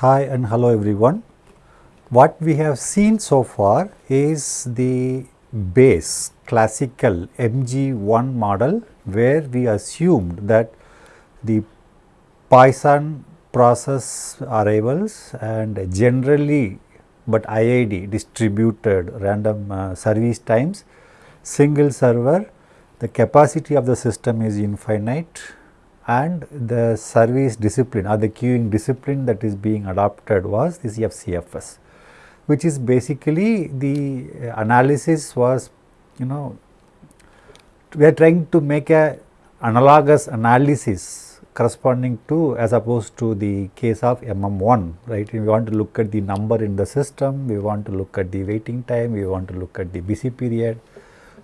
Hi and hello everyone. What we have seen so far is the base classical MG1 model where we assumed that the Poisson process arrivals and generally but IID distributed random uh, service times, single server, the capacity of the system is infinite and the service discipline or the queuing discipline that is being adopted was this FCFS which is basically the uh, analysis was you know we are trying to make a analogous analysis corresponding to as opposed to the case of MM1 right? We want to look at the number in the system we want to look at the waiting time we want to look at the busy period.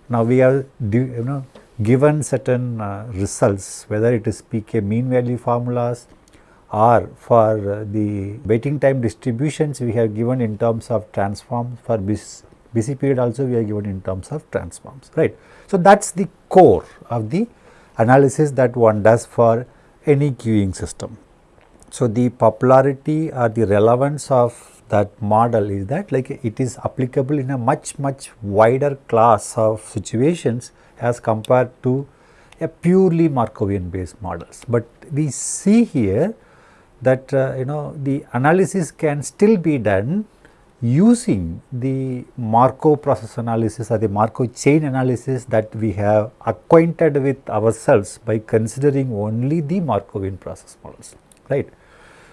Now we have you know given certain uh, results whether it is pk mean value formulas or for the waiting time distributions we have given in terms of transforms for busy, busy period also we are given in terms of transforms right. So, that is the core of the analysis that one does for any queuing system. So, the popularity or the relevance of that model is that like it is applicable in a much much wider class of situations as compared to a purely Markovian based models. But we see here that uh, you know the analysis can still be done using the Markov process analysis or the Markov chain analysis that we have acquainted with ourselves by considering only the Markovian process models, right.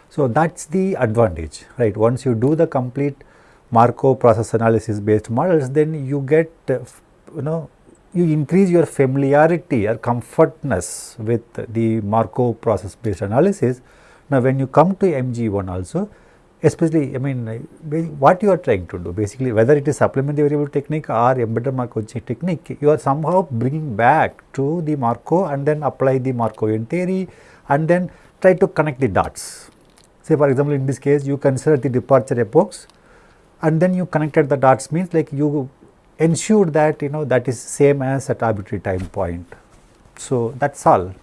So, that is the advantage, right. Once you do the complete Markov process analysis based models, then you get uh, you know you increase your familiarity or comfortness with the Markov process based analysis. Now, when you come to MG1 also, especially I mean what you are trying to do basically whether it is supplementary variable technique or embedded Markov technique, you are somehow bringing back to the Markov and then apply the Markovian theory and then try to connect the dots. Say for example, in this case you consider the departure epochs and then you connected the dots means like you ensured that you know that is same as at arbitrary time point. So, that is all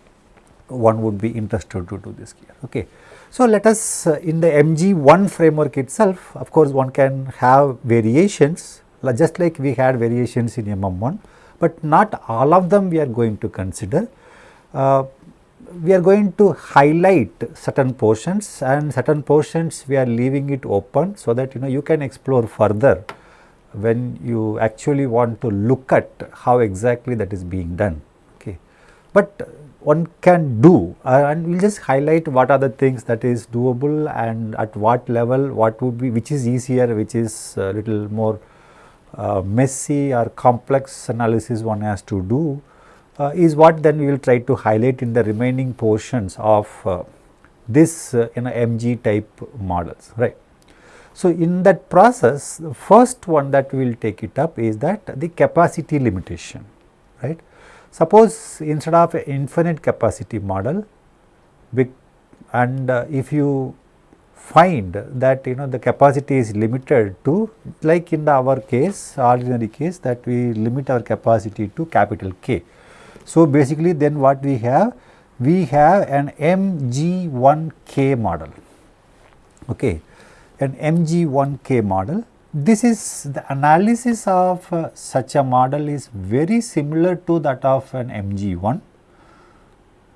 one would be interested to do this here. Okay. So, let us uh, in the MG1 framework itself of course, one can have variations just like we had variations in MM1, but not all of them we are going to consider. Uh, we are going to highlight certain portions and certain portions we are leaving it open so that you know you can explore further when you actually want to look at how exactly that is being done. Okay. But one can do uh, and we will just highlight what are the things that is doable and at what level what would be which is easier which is a little more uh, messy or complex analysis one has to do uh, is what then we will try to highlight in the remaining portions of uh, this uh, you know MG type models right. So, in that process the first one that we will take it up is that the capacity limitation right. Suppose instead of infinite capacity model and uh, if you find that you know the capacity is limited to like in the our case ordinary case that we limit our capacity to capital K. So, basically then what we have we have an MG1K model okay an MG1K model. This is the analysis of uh, such a model is very similar to that of an MG1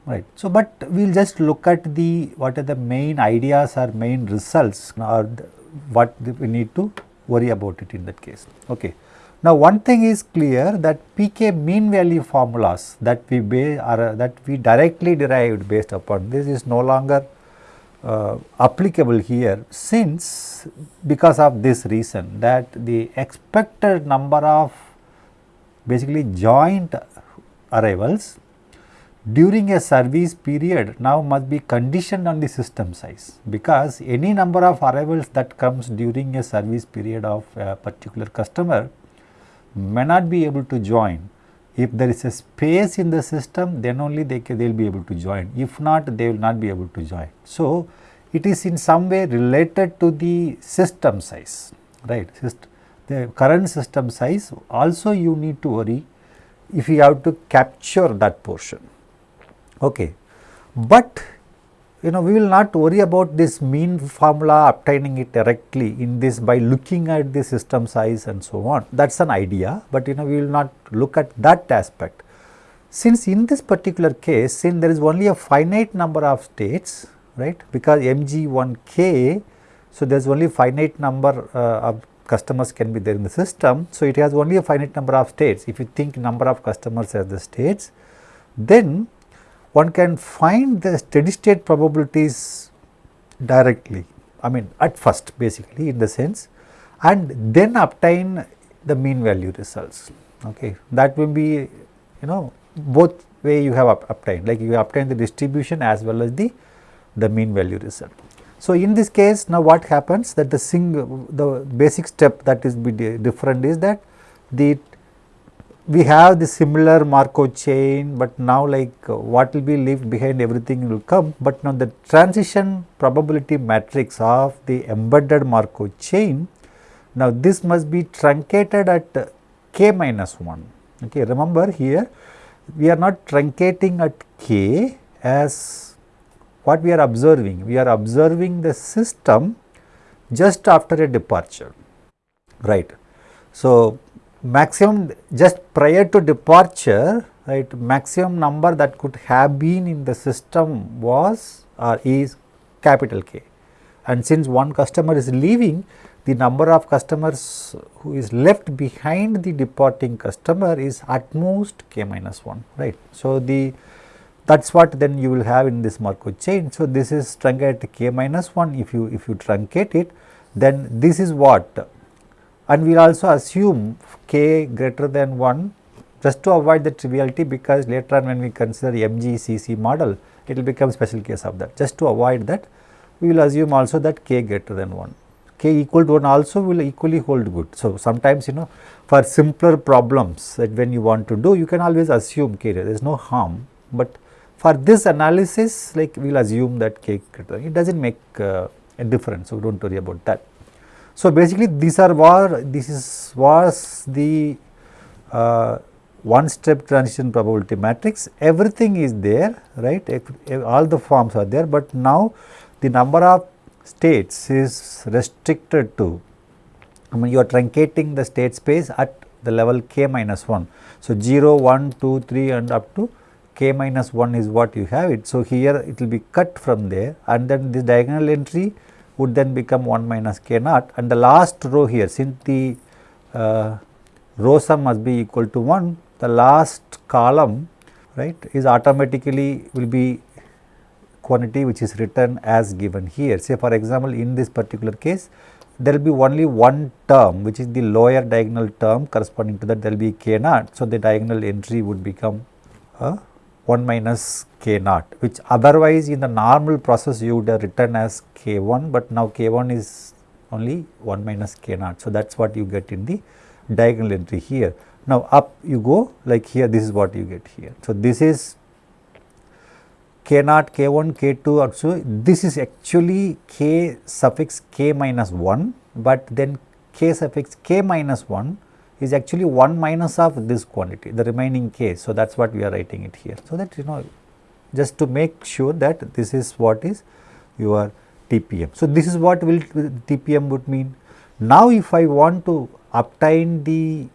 right. So, but we will just look at the what are the main ideas or main results or the, what we need to worry about it in that case. Okay. Now, one thing is clear that pk mean value formulas that we are that we directly derived based upon this is no longer uh, applicable here since because of this reason that the expected number of basically joint arrivals during a service period now must be conditioned on the system size because any number of arrivals that comes during a service period of a particular customer may not be able to join if there is a space in the system then only they can, they will be able to join if not they will not be able to join. So, it is in some way related to the system size right the current system size also you need to worry if you have to capture that portion. Okay. But you know we will not worry about this mean formula obtaining it directly in this by looking at the system size and so on that is an idea, but you know we will not look at that aspect. Since in this particular case since there is only a finite number of states right because mg1k so there is only finite number uh, of customers can be there in the system. So, it has only a finite number of states if you think number of customers as the states then one can find the steady state probabilities directly I mean at first basically in the sense and then obtain the mean value results okay that will be you know both way you have obtained like you obtain the distribution as well as the the mean value result. So, in this case now what happens that the single the basic step that is be different is that the we have the similar Markov chain, but now like uh, what will be left behind everything will come, but now the transition probability matrix of the embedded Markov chain, now this must be truncated at k minus 1. Okay, remember here we are not truncating at k as what we are observing, we are observing the system just after a departure, right. So, maximum just prior to departure right maximum number that could have been in the system was or is capital K and since one customer is leaving the number of customers who is left behind the departing customer is at most k minus 1 right. So, the that is what then you will have in this Markov chain. So, this is truncated k minus 1 if you if you truncate it then this is what and we will also assume k greater than 1 just to avoid the triviality because later on when we consider MGCC model it will become special case of that. Just to avoid that we will assume also that k greater than 1 k equal to 1 also will equally hold good. So, sometimes you know for simpler problems that when you want to do you can always assume k there is no harm, but for this analysis like we will assume that k greater it does not make uh, a difference. So, do not worry about that. So, basically these are war this is was the uh, one step transition probability matrix everything is there right all the forms are there, but now the number of states is restricted to I mean you are truncating the state space at the level k minus 1. So, 0, 1, 2, 3 and up to k minus 1 is what you have it. So, here it will be cut from there and then this diagonal entry would then become 1 minus k naught and the last row here since the uh, row sum must be equal to 1 the last column right is automatically will be quantity which is written as given here. Say for example, in this particular case there will be only one term which is the lower diagonal term corresponding to that there will be k naught. So, the diagonal entry would become a 1 minus k naught which otherwise in the normal process you would have written as k 1, but now k 1 is only 1 minus k naught. So, that is what you get in the diagonal entry here. Now, up you go like here this is what you get here. So, this is k naught, k 1, k 2 also this is actually k suffix k minus 1, but then k suffix k minus 1 is actually 1 minus of this quantity the remaining k. So, that is what we are writing it here. So, that you know just to make sure that this is what is your TPM. So, this is what will TPM would mean. Now, if I want to obtain the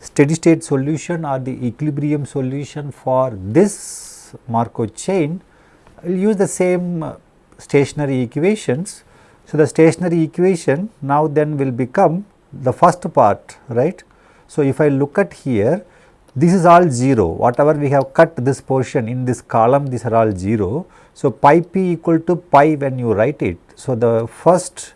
steady state solution or the equilibrium solution for this Markov chain, I will use the same stationary equations. So, the stationary equation now then will become the first part right. So, if I look at here this is all 0 whatever we have cut this portion in this column these are all 0. So, pi p equal to pi when you write it. So, the first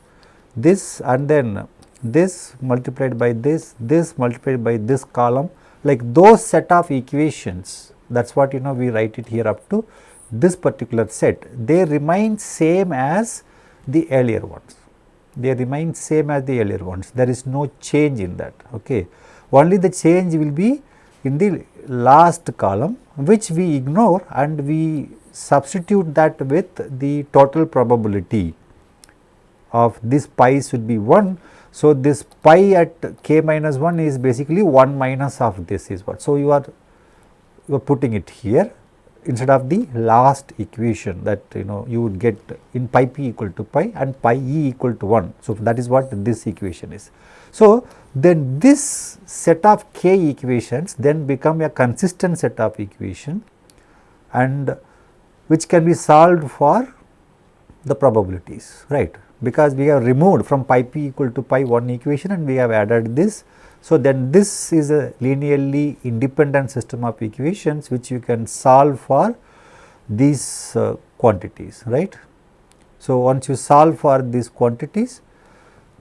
this and then this multiplied by this, this multiplied by this column like those set of equations that is what you know we write it here up to this particular set they remain same as the earlier ones they remain same as the earlier ones there is no change in that okay only the change will be in the last column which we ignore and we substitute that with the total probability of this pi should be 1. So, this pi at k minus 1 is basically 1 minus of this is what. So, you are you are putting it here instead of the last equation that you know you would get in pi p equal to pi and pi e equal to 1. So, that is what this equation is. So, then this set of k equations then become a consistent set of equation and which can be solved for the probabilities right because we have removed from pi p equal to pi one equation and we have added this. So, then this is a linearly independent system of equations which you can solve for these uh, quantities right. So, once you solve for these quantities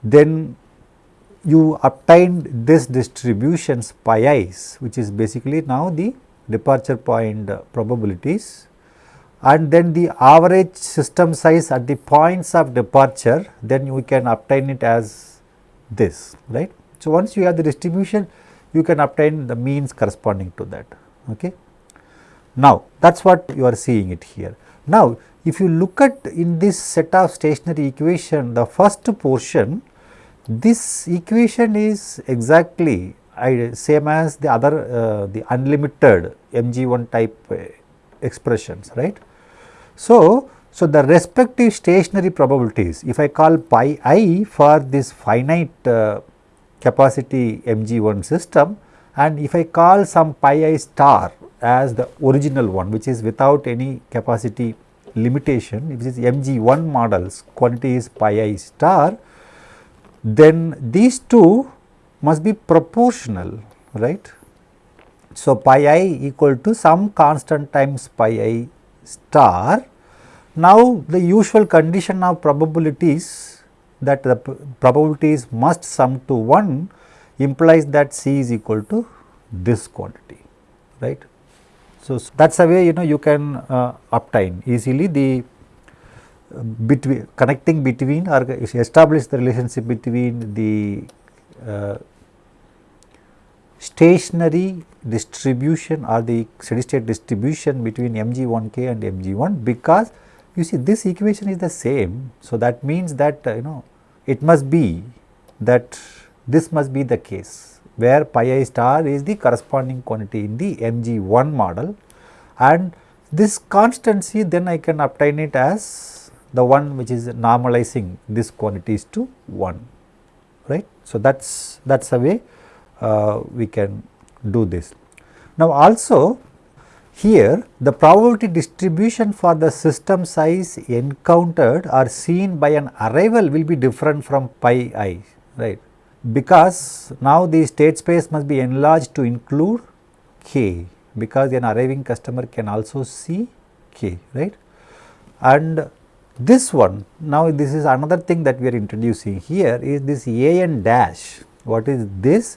then you obtained this distributions pi i's which is basically now the departure point probabilities and then the average system size at the points of departure then you can obtain it as this right. So, once you have the distribution you can obtain the means corresponding to that. Okay. Now, that is what you are seeing it here. Now, if you look at in this set of stationary equation the first portion this equation is exactly same as the other uh, the unlimited mg1 type uh, expressions right. So, so the respective stationary probabilities if I call pi i for this finite uh, capacity mg1 system and if I call some pi i star as the original one which is without any capacity limitation which is mg1 models quantity is pi i star then these two must be proportional right. So, pi i equal to some constant times pi i star. Now, the usual condition of probabilities that the probabilities must sum to 1 implies that C is equal to this quantity right. So, that is a way you know you can uh, obtain easily the between connecting between or establish the relationship between the uh, stationary distribution or the steady state distribution between mg1k and mg1 because you see this equation is the same. So, that means that uh, you know it must be that this must be the case where pi i star is the corresponding quantity in the mg1 model and this constancy then I can obtain it as the one which is normalizing this quantities to 1 right. So, that is that is a way uh, we can do this. Now, also here the probability distribution for the system size encountered or seen by an arrival will be different from pi i right because now the state space must be enlarged to include k because an arriving customer can also see k right and this one, now this is another thing that we are introducing here is this a n dash. What is this?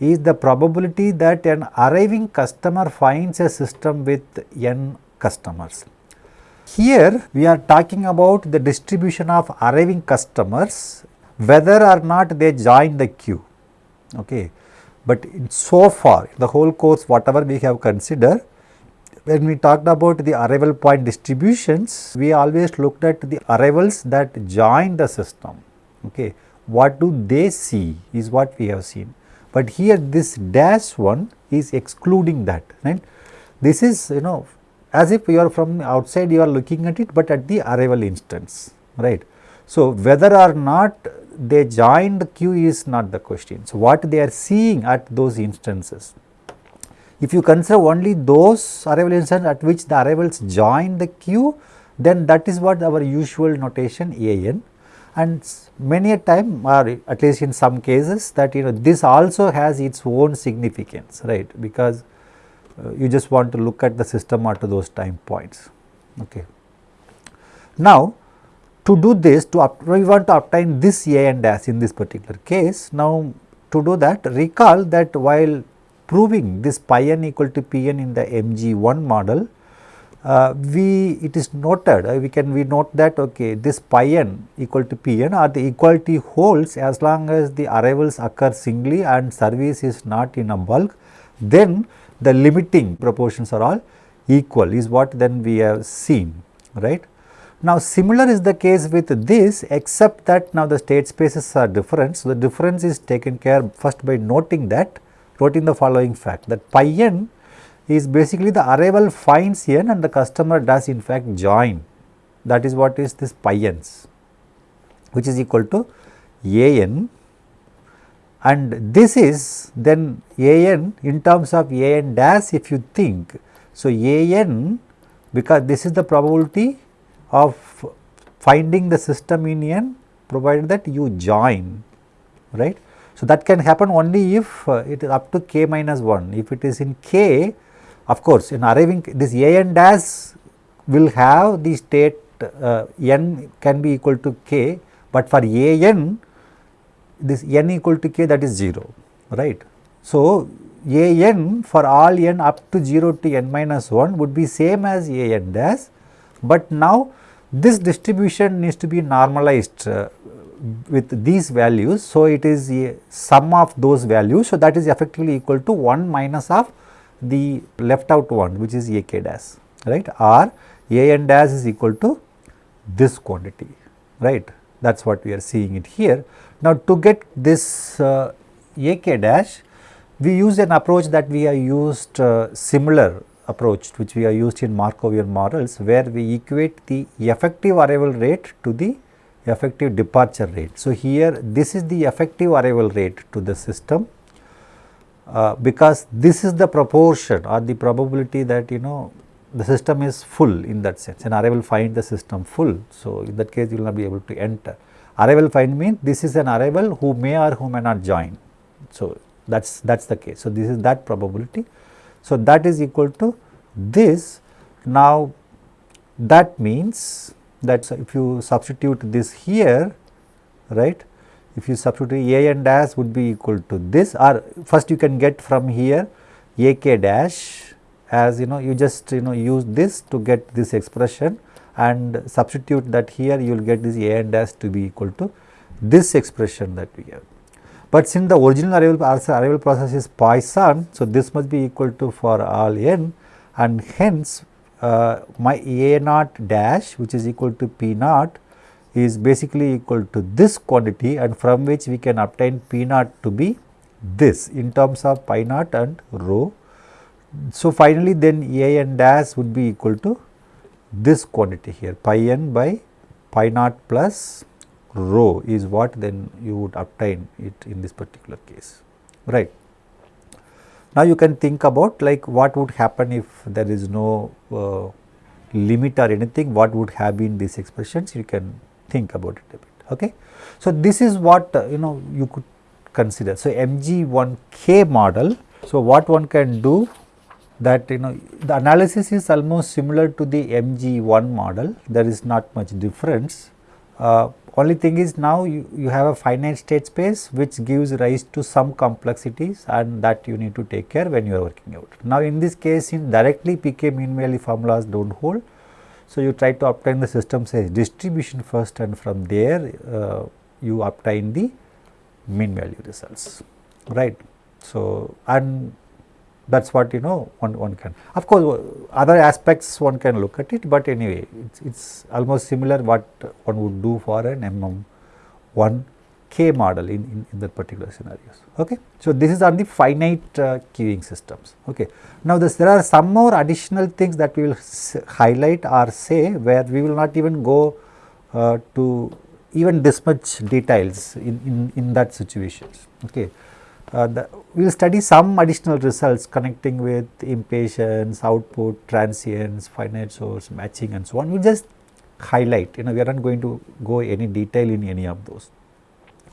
Is the probability that an arriving customer finds a system with n customers. Here we are talking about the distribution of arriving customers whether or not they join the queue. Okay. But so far the whole course whatever we have considered when we talked about the arrival point distributions, we always looked at the arrivals that join the system. Okay. What do they see is what we have seen, but here this dash one is excluding that right. This is you know as if you are from outside you are looking at it, but at the arrival instance right. So, whether or not they join the queue is not the question. So, what they are seeing at those instances if you consider only those arrival instances at which the arrivals join the queue, then that is what our usual notation A n and many a time or at least in some cases that you know this also has its own significance right because uh, you just want to look at the system at those time points. Okay. Now, to do this to we want to obtain this A and dash in this particular case. Now, to do that recall that while proving this pi n equal to p n in the mg1 model, uh, we it is noted uh, we can we note that okay this pi n equal to p n or the equality holds as long as the arrivals occur singly and service is not in a bulk then the limiting proportions are all equal is what then we have seen right. Now, similar is the case with this except that now the state spaces are different. So, the difference is taken care first by noting that in the following fact that pi n is basically the arrival finds n and the customer does in fact join that is what is this pi n's which is equal to a n and this is then a n in terms of a n dash if you think. So, a n because this is the probability of finding the system in n provided that you join right. So, that can happen only if uh, it is up to k minus 1 if it is in k of course, in arriving this a n dash will have the state uh, n can be equal to k, but for a n this n equal to k that is 0 right. So, a n for all n up to 0 to n minus 1 would be same as a n dash, but now this distribution needs to be normalized uh, with these values. So, it is a sum of those values. So, that is effectively equal to 1 minus of the left out one which is a k dash right or a n dash is equal to this quantity right that is what we are seeing it here. Now, to get this uh, a k dash we use an approach that we have used uh, similar approach which we have used in Markovian models where we equate the effective arrival rate to the effective departure rate. So, here this is the effective arrival rate to the system uh, because this is the proportion or the probability that you know the system is full in that sense and arrival find the system full. So, in that case you will not be able to enter. Arrival find means this is an arrival who may or who may not join. So, that is that is the case. So, this is that probability. So, that is equal to this. Now, that means that if you substitute this here right if you substitute a n dash would be equal to this or first you can get from here a k dash as you know you just you know use this to get this expression and substitute that here you will get this a n dash to be equal to this expression that we have. But since the original arrival, arrival process is Poisson, so this must be equal to for all n and hence uh, my a naught dash which is equal to p naught is basically equal to this quantity and from which we can obtain P naught to be this in terms of pi naught and rho. So, finally, then A n dash would be equal to this quantity here pi n by pi naught plus rho is what then you would obtain it in this particular case right. Now, you can think about like what would happen if there is no uh, limit or anything what would have been these expressions you can think about it a bit. Okay. So, this is what uh, you know you could consider. So, MG1K model. So, what one can do that you know the analysis is almost similar to the MG1 model, there is not much difference. Uh, only thing is now you, you have a finite state space which gives rise to some complexities and that you need to take care when you are working out. Now, in this case in directly PK mean value formulas do not hold so, you try to obtain the system size distribution first and from there uh, you obtain the mean value results right. So, and that is what you know one, one can of course other aspects one can look at it, but anyway it is almost similar what one would do for an MM 1 K model in, in, in that particular scenarios. Okay. So, this is on the finite uh, queuing systems. Okay. Now, this, there are some more additional things that we will highlight or say where we will not even go uh, to even this much details in, in, in that situations. Okay. Uh, we will study some additional results connecting with impatience, output, transients, finite source, matching and so on. We just highlight, you know, we are not going to go any detail in any of those.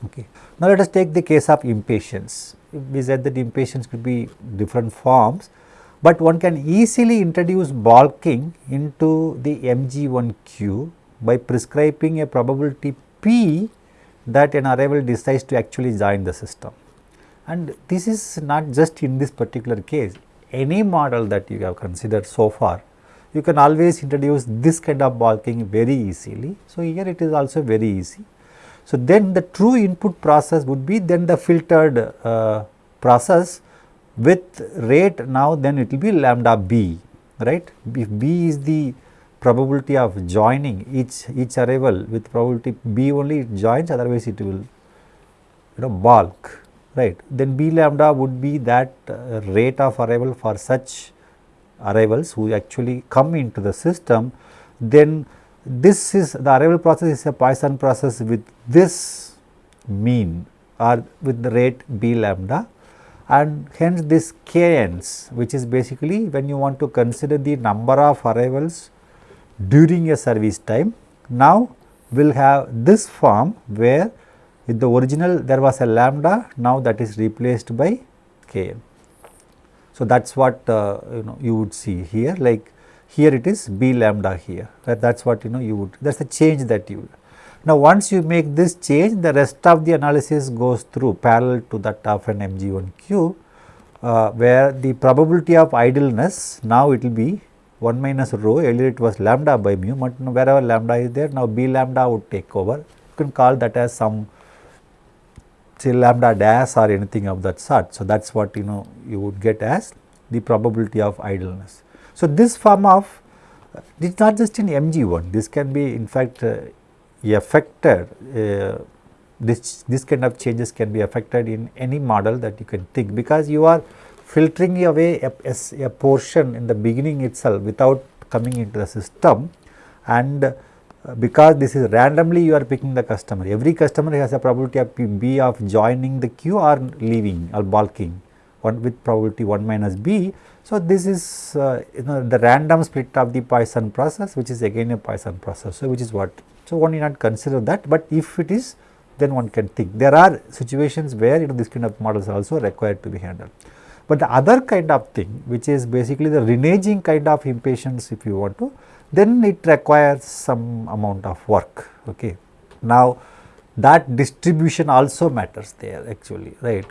Okay. Now, let us take the case of impatience. We said that impatience could be different forms, but one can easily introduce balking into the MG1 queue by prescribing a probability P that an arrival decides to actually join the system. And this is not just in this particular case, any model that you have considered so far, you can always introduce this kind of balking very easily. So, here it is also very easy. So, then the true input process would be then the filtered uh, process with rate now then it will be lambda b right. If b is the probability of joining each each arrival with probability b only it joins otherwise it will you know balk right. Then b lambda would be that uh, rate of arrival for such arrivals who actually come into the system, then this is the arrival process is a Poisson process with this mean or with the rate b lambda and hence this kns which is basically when you want to consider the number of arrivals during a service time now will have this form where in the original there was a lambda now that is replaced by kn. So, that is what uh, you know you would see here like here it is b lambda here that is what you know you would that is the change that you now once you make this change the rest of the analysis goes through parallel to that of an mg1q uh, where the probability of idleness now it will be 1 minus rho earlier it was lambda by mu but wherever lambda is there now b lambda would take over you can call that as some say lambda dash or anything of that sort. So, that is what you know you would get as the probability of idleness. So, this form of it is not just in MG1, this can be in fact uh, affected, uh, this, this kind of changes can be affected in any model that you can think because you are filtering away a, a, a portion in the beginning itself without coming into the system and because this is randomly you are picking the customer. Every customer has a probability of B of joining the queue or leaving or balking one with probability 1 minus B. So, this is uh, you know the random split of the Poisson process which is again a Poisson process. So, which is what. So, one need not consider that, but if it is then one can think. There are situations where you know this kind of models are also required to be handled. But the other kind of thing which is basically the reneging kind of impatience if you want to then it requires some amount of work. Okay. Now, that distribution also matters there actually right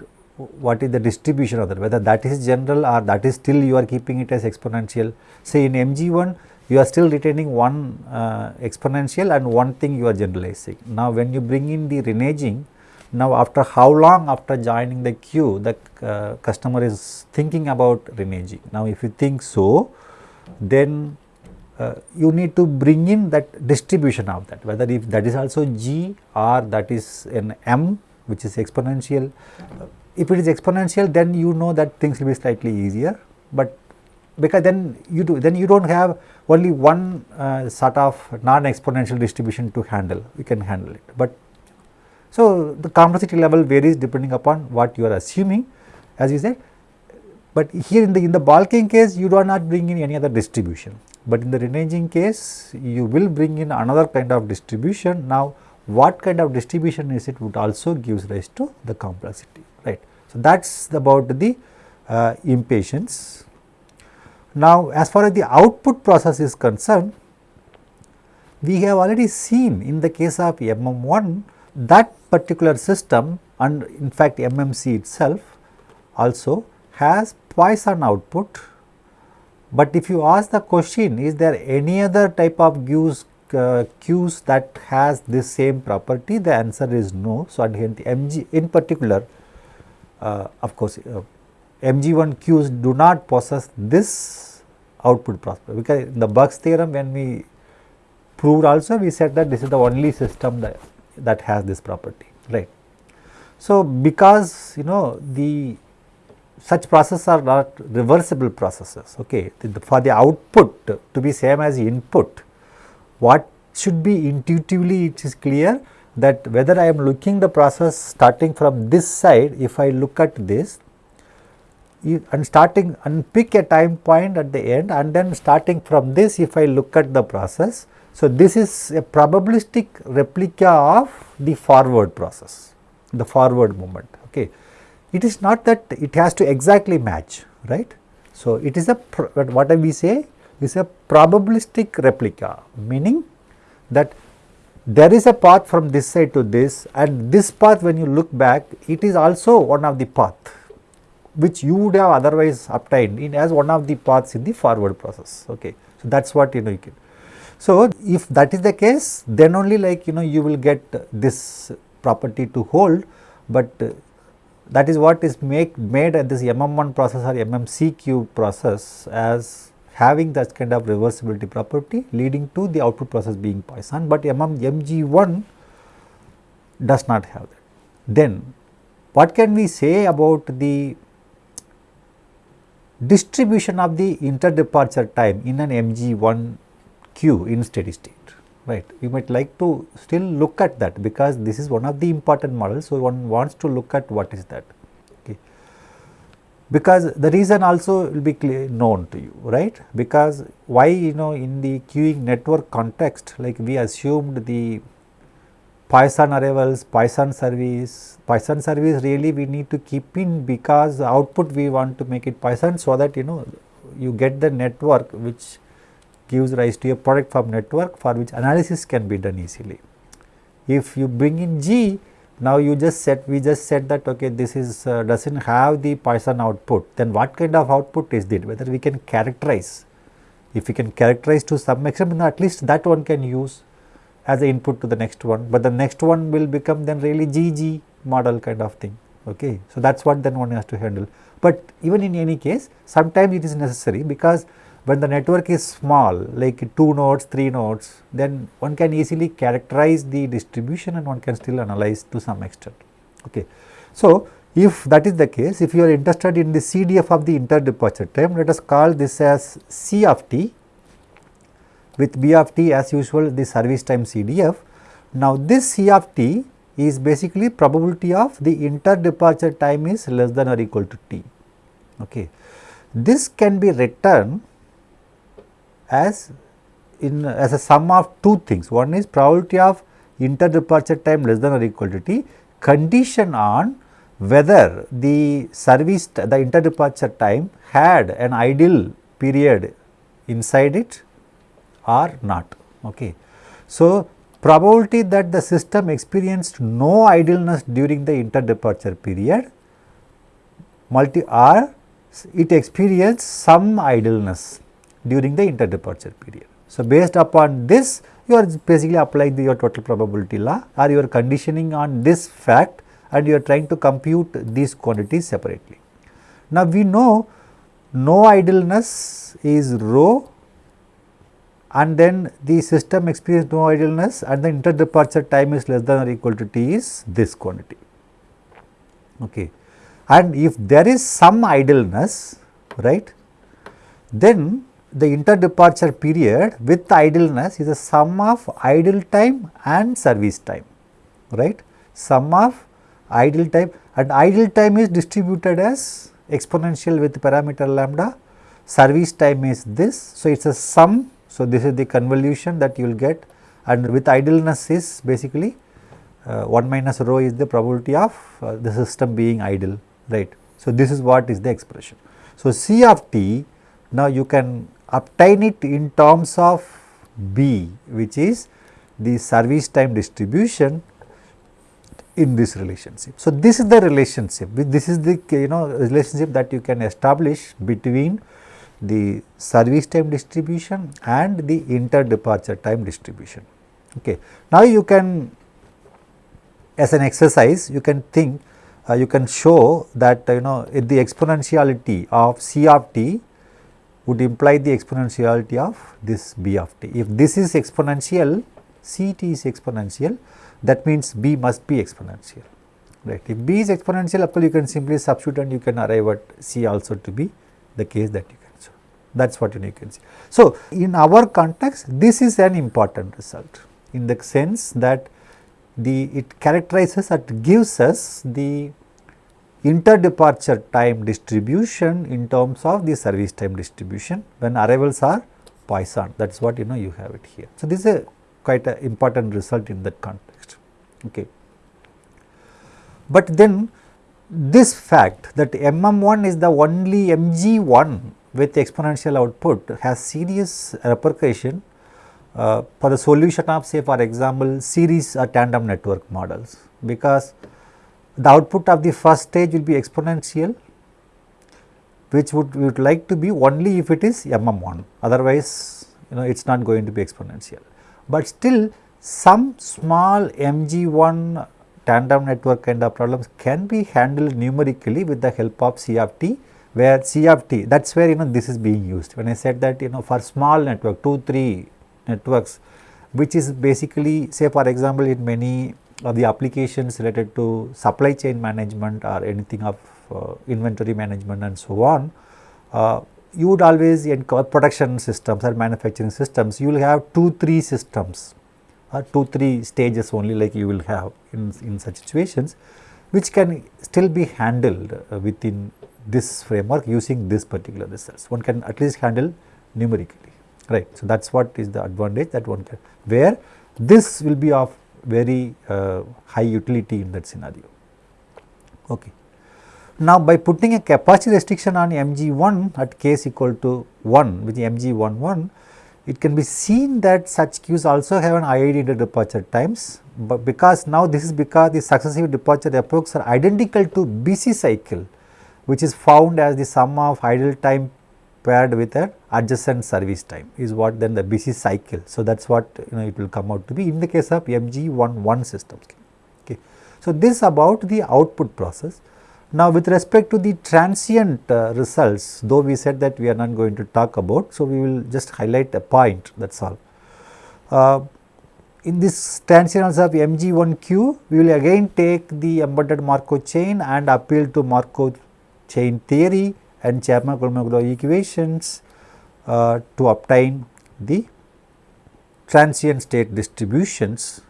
what is the distribution of that? Whether that is general or that is still you are keeping it as exponential. Say in mg1 you are still retaining one uh, exponential and one thing you are generalizing. Now when you bring in the reneging now after how long after joining the queue the uh, customer is thinking about reneging now if you think so then uh, you need to bring in that distribution of that. Whether if that is also g or that is an m which is exponential. If it is exponential then you know that things will be slightly easier, but because then you do then you do not have only one uh, sort of non exponential distribution to handle. We can handle it. But so the complexity level varies depending upon what you are assuming as you said, but here in the in the balking case you do not bring in any other distribution. But in the reneging case you will bring in another kind of distribution. Now, what kind of distribution is it would also gives rise to the complexity right. So, that is about the uh, impatience. Now, as far as the output process is concerned, we have already seen in the case of MM1 that particular system and in fact MMC itself also has Poisson output but if you ask the question is there any other type of queues, uh, that has this same property the answer is no. So, and MG in particular of course, uh, MG1Qs do not possess this output property because in the Burke's theorem when we proved also we said that this is the only system that, that has this property right. So, because you know the such processes are not reversible processes. Okay. For the output to be same as input, what should be intuitively it is clear that whether I am looking the process starting from this side, if I look at this and starting and pick a time point at the end and then starting from this if I look at the process. So, this is a probabilistic replica of the forward process, the forward movement. Okay it is not that it has to exactly match right. So, it is a what we say is a probabilistic replica meaning that there is a path from this side to this and this path when you look back it is also one of the path which you would have otherwise obtained in as one of the paths in the forward process okay. So, that is what you know you can. So, if that is the case then only like you know you will get this property to hold, but that is what is make made at this MM1 process or MMCQ process as having that kind of reversibility property leading to the output process being Poisson, but MM, MG1 does not have that. Then what can we say about the distribution of the inter-departure time in an MG1 queue in steady state right. You might like to still look at that because this is one of the important models. So, one wants to look at what is that. Because the reason also will be clear known to you right because why you know in the queuing network context like we assumed the Poisson arrivals, Poisson service, Poisson service really we need to keep in because output we want to make it Poisson so that you know you get the network which gives rise to a product form network for which analysis can be done easily. If you bring in G, now you just said we just said that okay this is uh, does not have the Poisson output. Then what kind of output is it? Whether we can characterize. If we can characterize to some extent at least that one can use as a input to the next one. But the next one will become then really GG model kind of thing. Okay? So that's what then one has to handle. But even in any case sometimes it is necessary because when the network is small like 2 nodes, 3 nodes, then one can easily characterize the distribution and one can still analyze to some extent. Okay. So, if that is the case, if you are interested in the CDF of the inter-departure time, let us call this as C of t with B of t as usual the service time CDF. Now, this C of t is basically probability of the inter-departure time is less than or equal to t. Okay. This can be written as in as a sum of two things. One is probability of inter departure time less than or equal to t condition on whether the service the inter departure time had an ideal period inside it or not. Okay. So, probability that the system experienced no idleness during the inter departure period multi or it experienced some idleness during the inter-departure period. So, based upon this you are basically applying the, your total probability law or you are conditioning on this fact and you are trying to compute these quantities separately. Now, we know no idleness is rho and then the system experienced no idleness and the inter-departure time is less than or equal to t is this quantity. Okay. And if there is some idleness, right, then the inter-departure period with idleness is a sum of idle time and service time, right. Sum of idle time and idle time is distributed as exponential with parameter lambda, service time is this. So, it is a sum. So, this is the convolution that you will get and with idleness is basically uh, 1 minus rho is the probability of uh, the system being idle, right. So, this is what is the expression. So, C of t now you can obtain it in terms of B which is the service time distribution in this relationship. So, this is the relationship, this is the you know relationship that you can establish between the service time distribution and the inter departure time distribution. Okay. Now, you can as an exercise you can think uh, you can show that you know the exponentiality of C of t would imply the exponentiality of this b of t. If this is exponential, C t is exponential, that means b must be exponential, right. If b is exponential, of course, you can simply substitute and you can arrive at C also to be the case that you can show. That is what you can see. So, in our context, this is an important result in the sense that the it characterizes or gives us the inter-departure time distribution in terms of the service time distribution when arrivals are Poisson that is what you know you have it here. So, this is a quite an important result in that context. Okay. But then this fact that MM1 is the only MG1 with exponential output has serious repercussion uh, for the solution of say for example series or tandem network models because the output of the first stage will be exponential which would we would like to be only if it is MM1 otherwise you know it is not going to be exponential. But still some small MG1 tandem network kind of problems can be handled numerically with the help of C of t where C of t that is where you know this is being used when I said that you know for small network 2 3 networks which is basically say for example in many or the applications related to supply chain management or anything of uh, inventory management and so on, uh, you would always in production systems or manufacturing systems, you will have 2, 3 systems or 2, 3 stages only like you will have in, in such situations which can still be handled uh, within this framework using this particular results. One can at least handle numerically, right. So, that is what is the advantage that one can, where this will be of very uh, high utility in that scenario. Okay. Now, by putting a capacity restriction on mg1 at k is equal to 1 which is mg11, it can be seen that such queues also have an IID departure times, but because now this is because the successive departure epochs are identical to busy cycle which is found as the sum of idle time paired with an adjacent service time is what then the busy cycle. So, that is what you know it will come out to be in the case of MG11 systems. Okay. So, this about the output process. Now, with respect to the transient uh, results, though we said that we are not going to talk about, so we will just highlight a point that is all. Uh, in this transient of MG1Q, we will again take the embedded Markov chain and appeal to Markov chain theory and Chapman-Kolmogorov equations uh, to obtain the transient state distributions.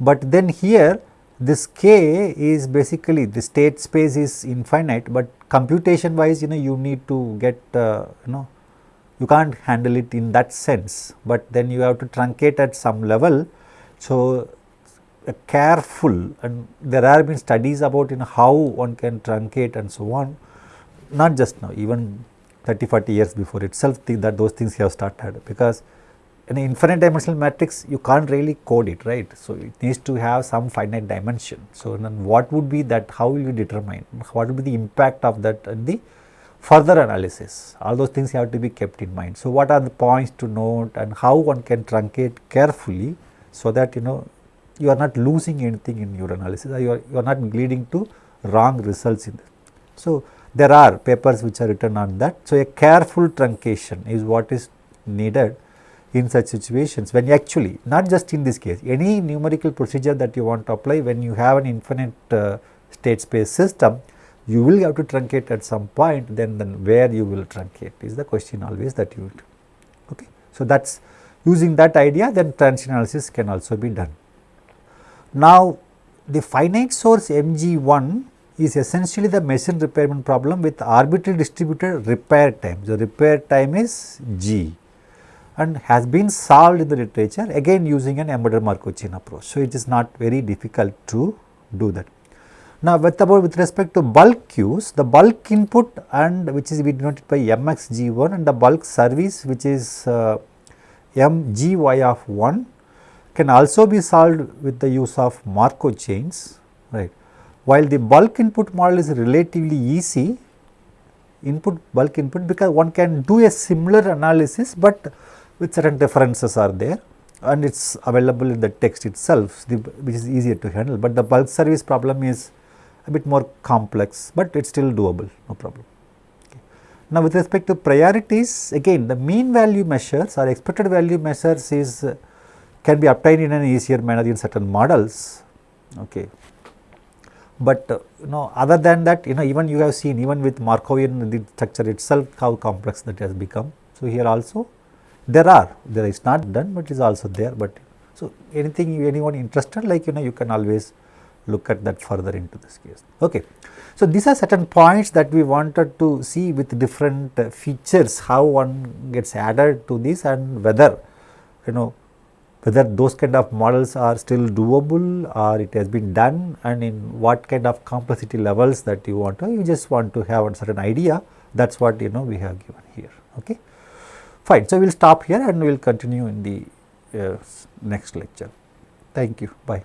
But then here this k is basically the state space is infinite, but computation wise you know you need to get uh, you know you can't handle it in that sense, but then you have to truncate at some level. So, careful and there have been studies about you know how one can truncate and so on not just now even 30 40 years before itself that those things have started because in an infinite dimensional matrix you can't really code it right. So, it needs to have some finite dimension. So, then what would be that how will you determine what would be the impact of that the further analysis all those things have to be kept in mind. So, what are the points to note and how one can truncate carefully so that you know you are not losing anything in your analysis or you are, you are not leading to wrong results in this. So, there are papers which are written on that. So, a careful truncation is what is needed in such situations when actually not just in this case any numerical procedure that you want to apply when you have an infinite uh, state space system you will have to truncate at some point then then where you will truncate is the question always that you okay. So, that is using that idea then transient analysis can also be done. Now, the finite source MG1 is essentially the machine repairman problem with arbitrarily distributed repair time. The repair time is G and has been solved in the literature again using an embedded Markov chain approach. So, it is not very difficult to do that. Now, with about with respect to bulk queues, the bulk input and which is denoted by mxg1 and the bulk service which is uh, mgy of 1 can also be solved with the use of Markov chains. While the bulk input model is relatively easy, input bulk input because one can do a similar analysis, but with certain differences are there and it is available in the text itself the, which is easier to handle, but the bulk service problem is a bit more complex, but it is still doable no problem. Okay. Now, with respect to priorities again the mean value measures or expected value measures is uh, can be obtained in an easier manner in certain models. Okay but uh, you know other than that you know even you have seen even with Markovian the structure itself how complex that has become. So, here also there are there is not done, but is also there, but so anything anyone interested like you know you can always look at that further into this case. Okay. So, these are certain points that we wanted to see with different uh, features how one gets added to this and whether you know whether those kind of models are still doable or it has been done and in what kind of complexity levels that you want to, you just want to have a certain idea that is what you know we have given here. Okay. Fine. So, we will stop here and we will continue in the uh, next lecture. Thank you. Bye.